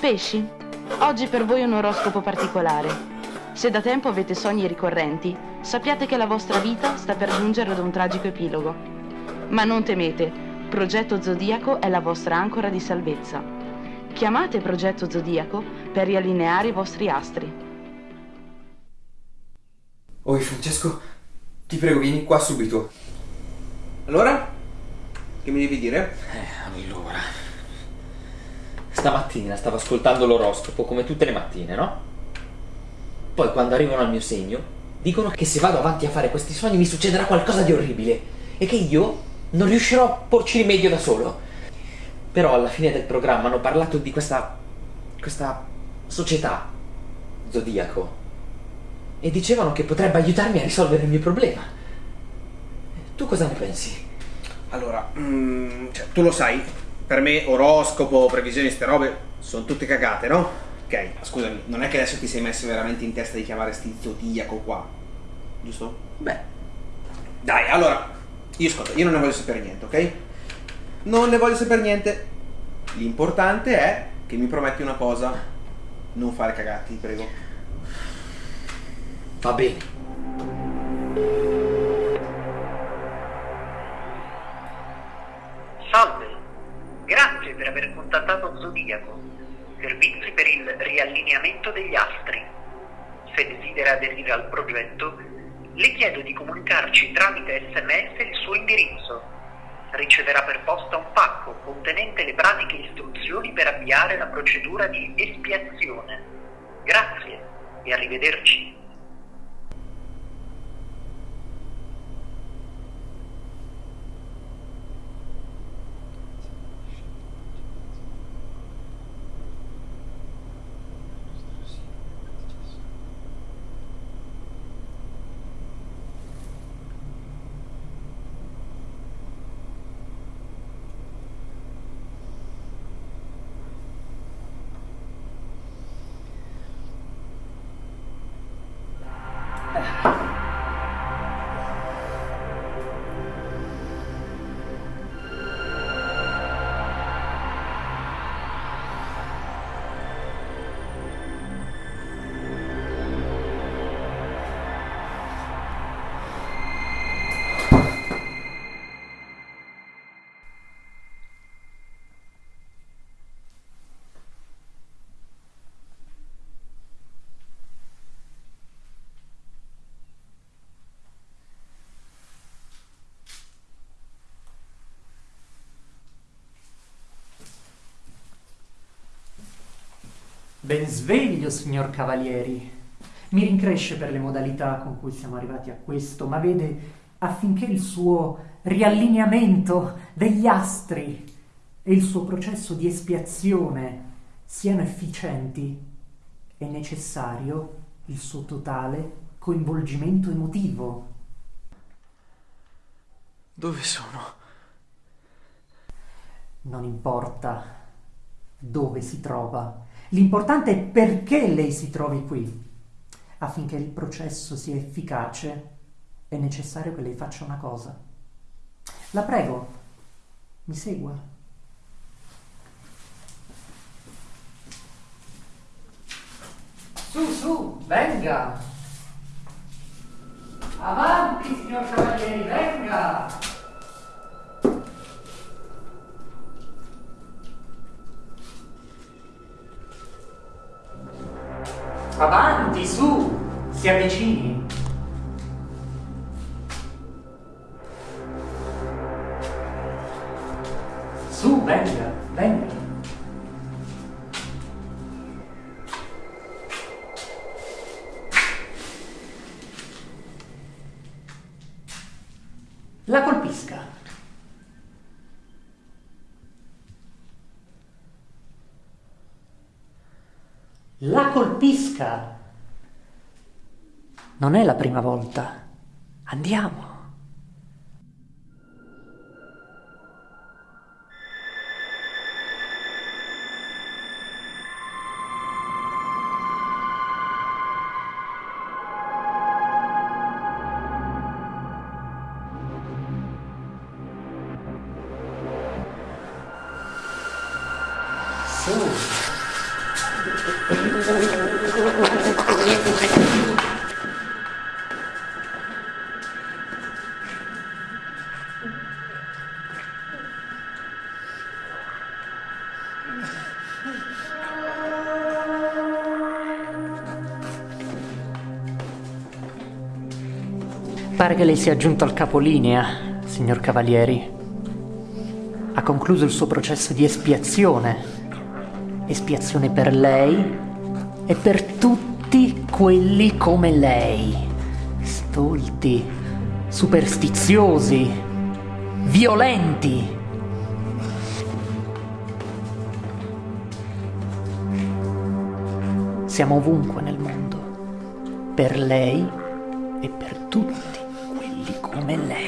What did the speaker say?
Pesci, oggi per voi è un oroscopo particolare. Se da tempo avete sogni ricorrenti, sappiate che la vostra vita sta per giungere ad un tragico epilogo. Ma non temete, Progetto Zodiaco è la vostra ancora di salvezza. Chiamate Progetto Zodiaco per riallineare i vostri astri. Oi Francesco, ti prego vieni qua subito. Allora? Che mi devi dire? Eh, allora. Stamattina stavo ascoltando l'oroscopo come tutte le mattine, no? Poi quando arrivano al mio segno, dicono che se vado avanti a fare questi sogni mi succederà qualcosa di orribile e che io non riuscirò a porci rimedio da solo. Però alla fine del programma hanno parlato di questa... questa società, Zodiaco, e dicevano che potrebbe aiutarmi a risolvere il mio problema. Tu cosa ne pensi? Allora, mm, cioè, tu lo sai, per me oroscopo, previsioni, ste robe sono tutte cagate, no? Ok, scusami, non è che adesso ti sei messo veramente in testa di chiamare sti zodiaco qua, giusto? Beh, Dai, allora, io ascolta, io non ne voglio sapere niente, ok? Non ne voglio sapere niente. L'importante è che mi prometti una cosa, non fare cagati, prego. va bene. Contattato Zodiaco, servizi per il riallineamento degli astri. Se desidera aderire al progetto, le chiedo di comunicarci tramite sms il suo indirizzo. Riceverà per posta un pacco contenente le pratiche istruzioni per avviare la procedura di espiazione. Grazie e arrivederci. Ben sveglio, signor Cavalieri. Mi rincresce per le modalità con cui siamo arrivati a questo, ma vede, affinché il suo riallineamento degli astri e il suo processo di espiazione siano efficienti, è necessario il suo totale coinvolgimento emotivo. Dove sono? Non importa dove si trova, l'importante è perché lei si trovi qui. Affinché il processo sia efficace è necessario che lei faccia una cosa. La prego, mi segua. Su, su, venga! Avanti, signor Cavalieri, venga! Avanti, su! Si avvicini. Su, venga, venga. La colpisca. La colpisca. Non è la prima volta. Andiamo. Su. Pare che lei sia giunto al capolinea, signor Cavalieri. Ha concluso il suo processo di espiazione. Espiazione per lei e per tutti quelli come lei. Stolti, superstiziosi, violenti. Siamo ovunque nel mondo, per lei e per tutti quelli come lei.